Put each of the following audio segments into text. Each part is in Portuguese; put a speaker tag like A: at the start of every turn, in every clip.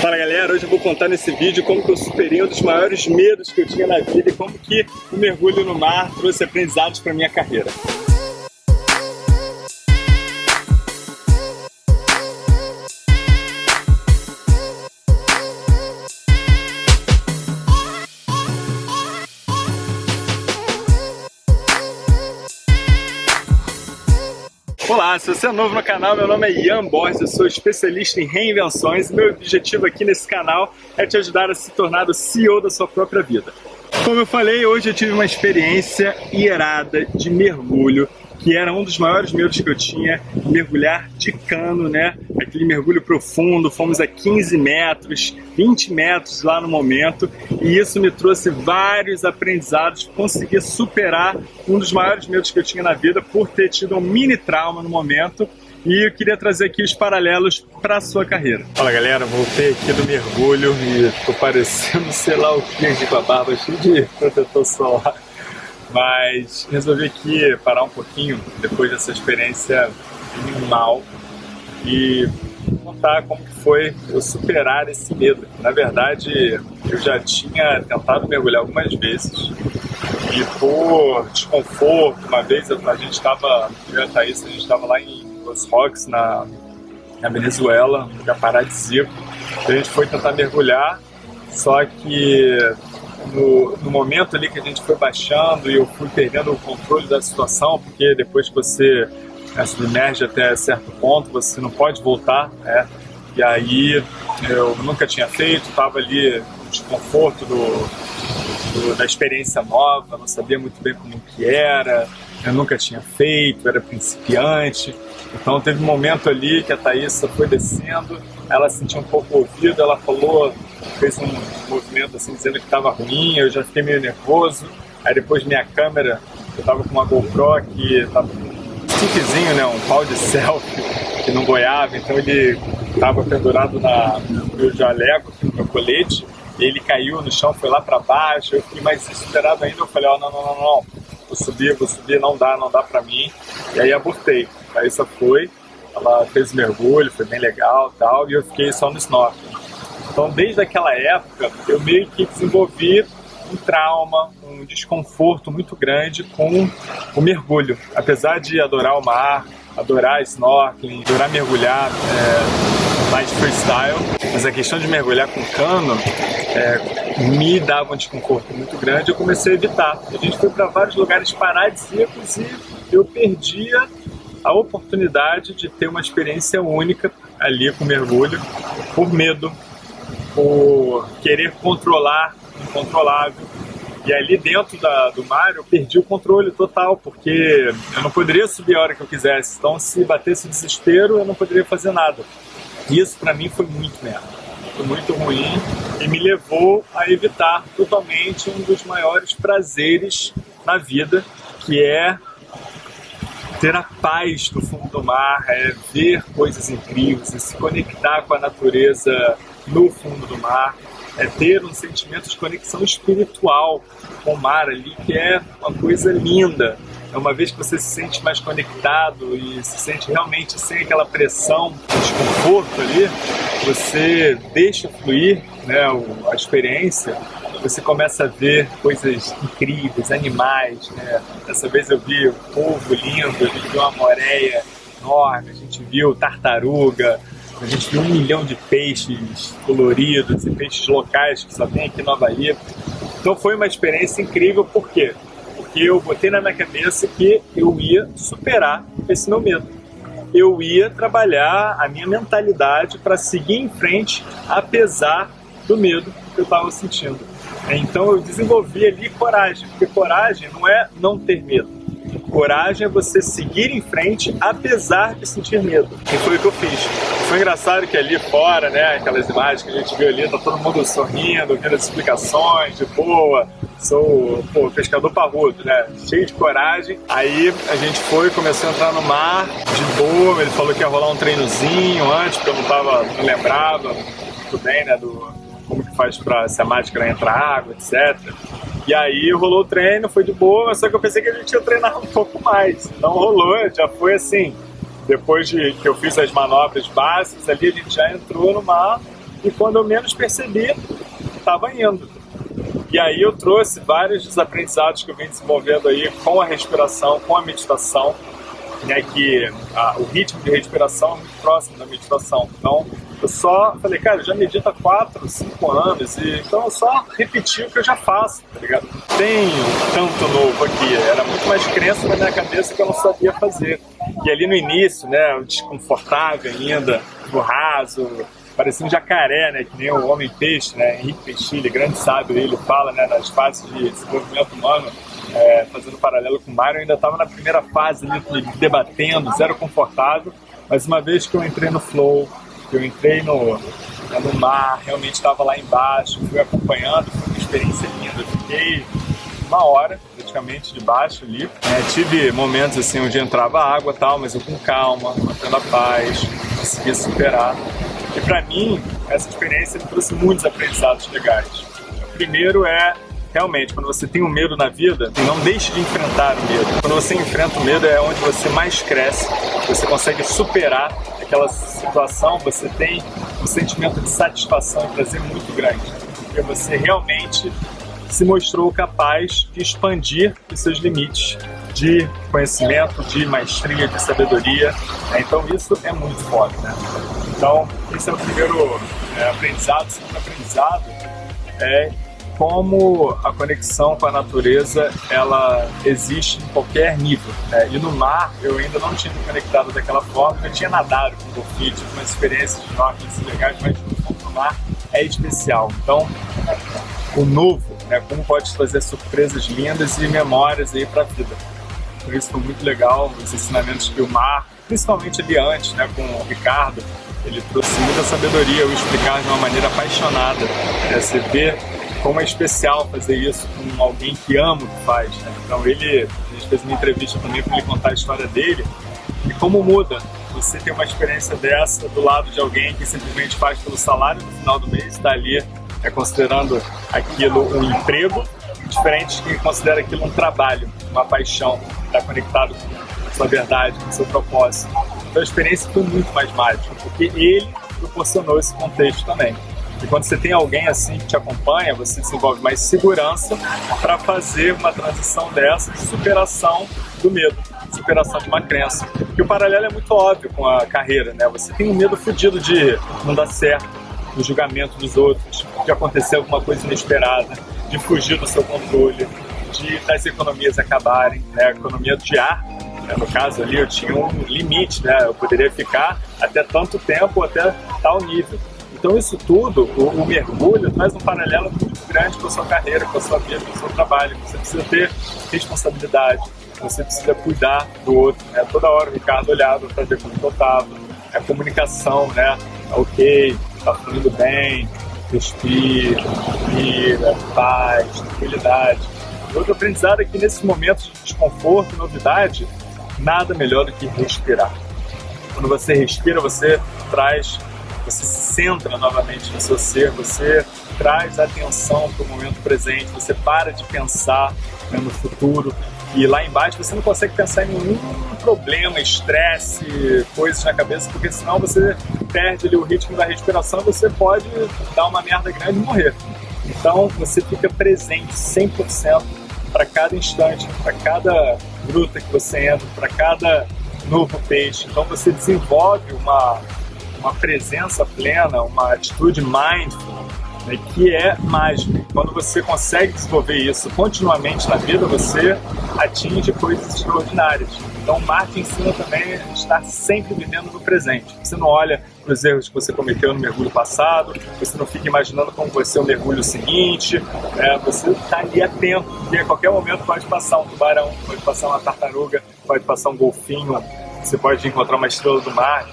A: Fala galera, hoje eu vou contar nesse vídeo como que eu superei um dos maiores medos que eu tinha na vida e como que o mergulho no mar trouxe aprendizados para minha carreira. Olá, se você é novo no canal, meu nome é Ian Borges, eu sou especialista em reinvenções e meu objetivo aqui nesse canal é te ajudar a se tornar o CEO da sua própria vida. Como eu falei, hoje eu tive uma experiência irada de mergulho que era um dos maiores medos que eu tinha, mergulhar de cano, né? Aquele mergulho profundo, fomos a 15 metros, 20 metros lá no momento, e isso me trouxe vários aprendizados, consegui superar um dos maiores medos que eu tinha na vida por ter tido um mini trauma no momento, e eu queria trazer aqui os paralelos para sua carreira. Fala galera, voltei aqui do mergulho e tô parecendo sei lá o que com a barba cheia de protetor solar mas resolvi aqui parar um pouquinho depois dessa experiência animal e contar como foi eu superar esse medo. Na verdade, eu já tinha tentado mergulhar algumas vezes e por desconforto, uma vez a gente estava, eu e a Thaís, a gente estava lá em Los Roques, na, na Venezuela, um lugar paradisíaco, a gente foi tentar mergulhar, só que no, no, momento ali que a gente foi baixando e eu fui perdendo o controle da situação, porque depois que você né, submerge até certo ponto, você não pode voltar, né? E aí eu nunca tinha feito, estava ali no desconforto do, do, da experiência nova, não sabia muito bem como que era, eu nunca tinha feito, era principiante. Então teve um momento ali que a Thaísa foi descendo, ela sentiu um pouco o ouvido, ela falou, fez um movimento assim dizendo que estava ruim, eu já fiquei meio nervoso. Aí depois minha câmera, eu estava com uma GoPro que estava com um né, um pau de selfie que não boiava, então ele estava pendurado na, no meu jaleco, no meu colete, ele caiu no chão, foi lá para baixo, eu fiquei mais desesperado ainda, eu falei, ó, oh, não, não, não, não, vou subir, vou subir, não dá, não dá para mim, e aí abortei. Aí só foi, ela fez mergulho, foi bem legal tal, e eu fiquei só no snorkel. Então, desde aquela época, eu meio que desenvolvi um trauma, um desconforto muito grande com o mergulho. Apesar de adorar o mar, adorar snorkeling, adorar mergulhar é, mais freestyle, mas a questão de mergulhar com cano é, me dava um desconforto muito grande, eu comecei a evitar. A gente foi para vários lugares paradisíacos e eu perdia a oportunidade de ter uma experiência única ali com mergulho por medo, por querer controlar o incontrolável. E ali dentro da, do mar eu perdi o controle total, porque eu não poderia subir a hora que eu quisesse. Então se batesse desespero, eu não poderia fazer nada. Isso para mim foi muito merda. Foi muito ruim e me levou a evitar totalmente um dos maiores prazeres na vida, que é ter a paz no fundo do mar, é ver coisas incríveis, é se conectar com a natureza no fundo do mar, é ter um sentimento de conexão espiritual com o mar ali, que é uma coisa linda. É uma vez que você se sente mais conectado e se sente realmente sem aquela pressão, desconforto ali, você deixa fluir né, a experiência você começa a ver coisas incríveis, animais, né? Dessa vez eu vi um povo lindo, a gente viu uma moreia enorme, a gente viu tartaruga, a gente viu um milhão de peixes coloridos e peixes locais que só tem aqui no Havaí. Então foi uma experiência incrível, por quê? Porque eu botei na minha cabeça que eu ia superar esse meu medo. Eu ia trabalhar a minha mentalidade para seguir em frente, apesar do medo que eu estava sentindo. Então eu desenvolvi ali coragem, porque coragem não é não ter medo. Coragem é você seguir em frente apesar de sentir medo. E foi o que eu fiz. Foi engraçado que ali fora, né, aquelas imagens que a gente viu ali, tá todo mundo sorrindo, vendo as explicações de boa. Sou pô, pescador parrudo, né? Cheio de coragem. Aí a gente foi, começou a entrar no mar de boa. Ele falou que ia rolar um treinozinho antes, porque eu não tava, não lembrava muito bem, né, do, como que faz para se a máscara entrar água, etc. E aí rolou o treino, foi de boa, só que eu pensei que a gente ia treinar um pouco mais. Não rolou, já foi assim. Depois de que eu fiz as manobras básicas ali, a gente já entrou no mar e quando eu menos percebi, estava indo. E aí eu trouxe vários dos aprendizados que eu venho desenvolvendo aí com a respiração, com a meditação, né, que a, o ritmo de respiração é muito próximo da meditação. Então, eu só falei, cara, já medito há 4, 5 anos, e, então eu só repeti o que eu já faço, tá ligado? Tenho tanto novo aqui, era muito mais crença na minha cabeça que eu não sabia fazer. E ali no início, né, desconfortável ainda, no raso, parecia um jacaré, né, que nem o homem-peixe, né, Henrique Peixilha, grande sábio, ele fala, né, nas fases de desenvolvimento humano, é, fazendo paralelo com o Mário, eu ainda estava na primeira fase ali, debatendo, zero confortável, mas uma vez que eu entrei no flow, eu entrei no, no mar, realmente estava lá embaixo, fui acompanhando, foi uma experiência linda, fiquei uma hora praticamente debaixo ali. É, tive momentos assim onde entrava água tal, mas eu com calma, mantendo a paz, consegui superar. E para mim, essa experiência me trouxe muitos aprendizados legais. O primeiro é realmente, quando você tem um medo na vida, não deixe de enfrentar o medo. Quando você enfrenta o medo é onde você mais cresce, você consegue superar aquela situação, você tem um sentimento de satisfação e prazer muito grande, porque você realmente se mostrou capaz de expandir os seus limites de conhecimento, de maestria, de sabedoria. Então isso é muito forte, né? Então esse é o primeiro é, aprendizado. O segundo aprendizado é como a conexão com a natureza ela existe em qualquer nível. Né? E no mar eu ainda não tinha me conectado daquela forma, eu tinha nadado com golfinho, tive uma experiência de snorkeling legais, mas no mar é especial. Então, o novo, né? como pode trazer surpresas lindas e memórias aí para a vida. Por isso foi muito legal os ensinamentos que o mar, principalmente ali antes, né, com o Ricardo, ele trouxe muita sabedoria, o explicar de uma maneira apaixonada. Né? Você vê como é especial fazer isso com alguém que ama o que faz. Né? Então ele, a gente fez uma entrevista também para ele contar a história dele e como muda você ter uma experiência dessa do lado de alguém que simplesmente faz pelo salário no final do mês, está ali é, considerando aquilo um emprego, diferente de quem considera aquilo um trabalho, uma paixão, está conectado com a sua verdade, com o seu propósito. Então a experiência foi muito mais mágica, porque ele proporcionou esse contexto também. E quando você tem alguém assim que te acompanha, você desenvolve mais segurança para fazer uma transição dessa de superação do medo, superação de uma crença. Porque o paralelo é muito óbvio com a carreira, né? Você tem um medo fudido de não dar certo, do julgamento dos outros, de acontecer alguma coisa inesperada, de fugir do seu controle, de das economias acabarem, né? A economia de ar né? no caso ali eu tinha um limite, né? Eu poderia ficar até tanto tempo, até tal nível. Então isso tudo, o, o, mergulho traz um paralelo muito grande com a sua carreira, com a sua vida, com o seu trabalho. Você precisa ter responsabilidade, você precisa cuidar do outro. Né? Toda hora o Ricardo olhava para ver como eu estava. A comunicação, né? Ok, está fluindo bem, respira, respira, paz, tranquilidade. Outro aprendizado é que nesses momentos de desconforto, novidade, nada melhor do que respirar. Quando você respira, você traz você se centra novamente no seu ser, você traz atenção para o momento presente, você para de pensar né, no futuro e lá embaixo você não consegue pensar em nenhum problema, estresse, coisas na cabeça, porque senão você perde ali, o ritmo da respiração e você pode dar uma merda grande e morrer. Então você fica presente 100% para cada instante, para cada gruta que você entra, para cada novo peixe. Então você desenvolve uma uma presença plena, uma atitude mindful, né, que é mágica. Quando você consegue desenvolver isso continuamente na vida, você atinge coisas extraordinárias. Então, marketing ensina também a estar sempre vivendo no presente. Você não olha para os erros que você cometeu no mergulho passado, você não fica imaginando como vai ser o mergulho seguinte, é, você está ali atento, porque a qualquer momento pode passar um tubarão, pode passar uma tartaruga, pode passar um golfinho, você pode encontrar uma estrela do mar.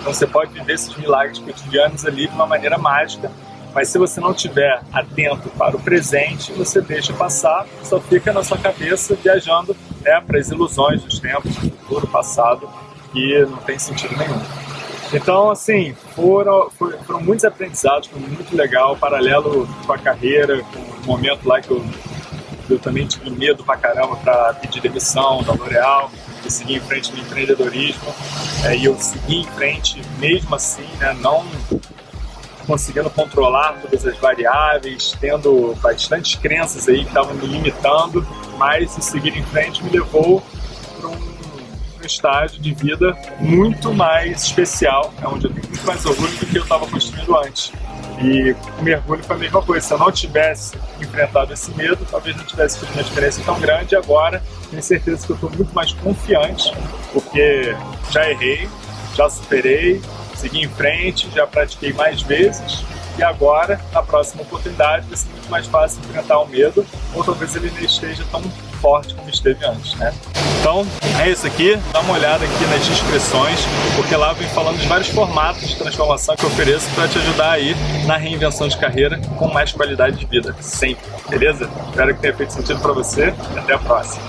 A: Então você pode viver esses milagres cotidianos ali de uma maneira mágica, mas se você não estiver atento para o presente, você deixa passar, só fica na sua cabeça viajando né, para as ilusões dos tempos, do futuro, passado, que não tem sentido nenhum. Então, assim, foram, foram muitos aprendizados, foi muito legal, paralelo com a carreira, com o momento lá que eu, eu também tive medo pra caramba para pedir demissão da L'Oréal, seguir em frente no empreendedorismo. É, e eu segui em frente mesmo assim, né, não conseguindo controlar todas as variáveis, tendo bastante crenças aí que estavam me limitando, mas o seguir em frente me levou para um, um, estágio de vida muito mais especial, é onde eu tenho muito mais orgulho do que eu estava construindo antes. E o mergulho foi a mesma coisa. Se eu não tivesse enfrentado esse medo, talvez não tivesse tido uma diferença tão grande. Agora, tenho certeza que eu estou muito mais confiante, porque já errei, já superei, segui em frente, já pratiquei mais vezes e agora, na próxima oportunidade, vai ser muito mais fácil enfrentar o medo, ou talvez ele não esteja tão forte como esteve antes, né? Então, é isso aqui. Dá uma olhada aqui nas descrições, porque lá vem falando de vários formatos de transformação que eu ofereço para te ajudar aí na reinvenção de carreira com mais qualidade de vida, sempre, beleza? Espero que tenha feito sentido para você. Até a próxima.